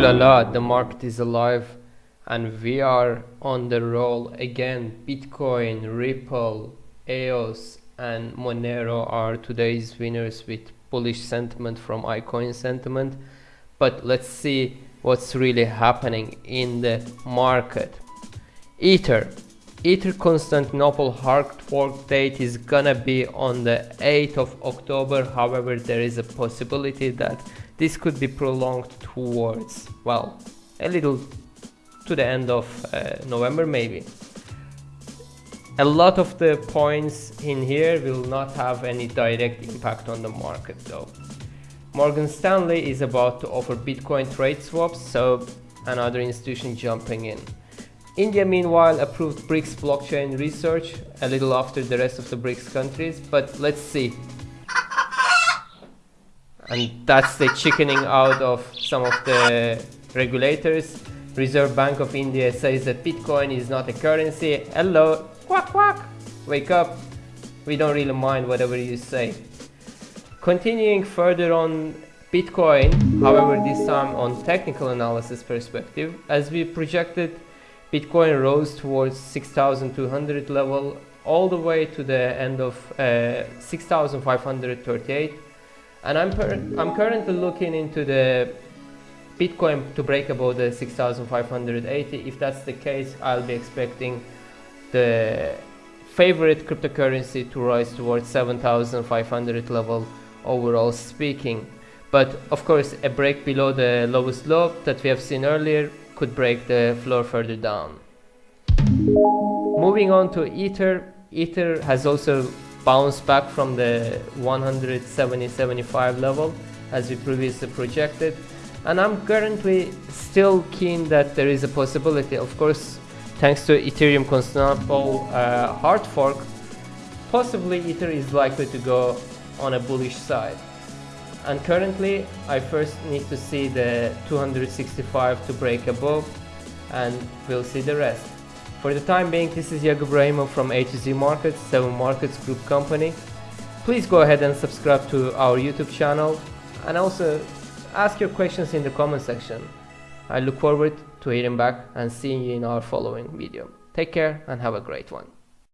la la, the market is alive and we are on the roll again. Bitcoin, Ripple, EOS and Monero are today's winners with bullish sentiment from iCoin sentiment. But let's see what's really happening in the market. Ether. Ether Constantinople hard fork date is gonna be on the 8th of October. However, there is a possibility that this could be prolonged towards, well, a little to the end of uh, November maybe. A lot of the points in here will not have any direct impact on the market though. Morgan Stanley is about to offer Bitcoin trade swaps, so another institution jumping in. India meanwhile approved BRICS blockchain research a little after the rest of the BRICS countries, but let's see and that's the chickening out of some of the regulators. Reserve Bank of India says that Bitcoin is not a currency. Hello, quack quack, wake up. We don't really mind whatever you say. Continuing further on Bitcoin, however this time on technical analysis perspective, as we projected, Bitcoin rose towards 6200 level all the way to the end of uh, 6538 and I'm, I'm currently looking into the Bitcoin to break above the 6580 if that's the case I'll be expecting the favorite cryptocurrency to rise towards 7500 level overall speaking. But of course a break below the lowest low that we have seen earlier could break the floor further down. Moving on to ether. Ether has also bounced back from the 170-75 level as we previously projected. And I'm currently still keen that there is a possibility. Of course thanks to Ethereum Constantinople uh, hard fork possibly Ether is likely to go on a bullish side and currently I first need to see the 265 to break above and we'll see the rest for the time being, this is Yago Brahimov from A to Z Markets, 7 Markets Group Company. Please go ahead and subscribe to our YouTube channel and also ask your questions in the comment section. I look forward to hearing back and seeing you in our following video. Take care and have a great one.